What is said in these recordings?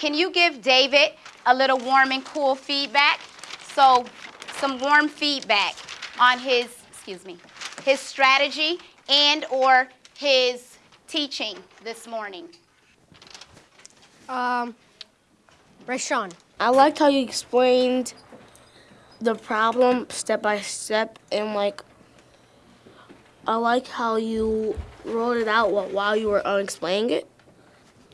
can you give David a little warm and cool feedback? So, some warm feedback on his, excuse me, his strategy and or his teaching this morning. Um, Rashawn. I liked how you explained the problem step by step and like I like how you wrote it out while you were explaining it.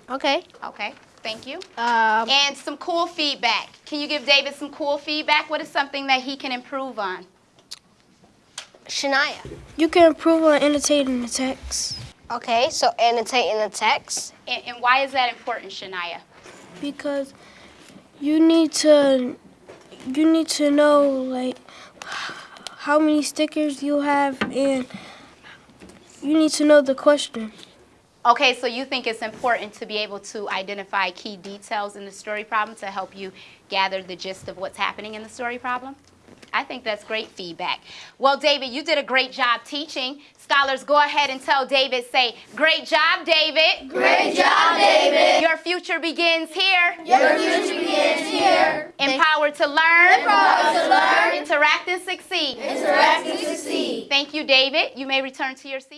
Okay. Okay, thank you. Um, And some cool feedback. Can you give David some cool feedback? What is something that he can improve on? Shania. You can improve on annotating the text Okay, so annotating the text. And, and why is that important, Shania? because you need to you need to know like how many stickers you have and you need to know the question. Okay, so you think it's important to be able to identify key details in the story problem to help you gather the gist of what's happening in the story problem? I think that's great feedback. Well, David, you did a great job teaching. Scholars, go ahead and tell David, say, great job, David. Great job, David. Your future begins here. Your future begins here. Empowered to learn. Empowered to learn. Interact and succeed. Interact and succeed. Thank you, David. You may return to your seat.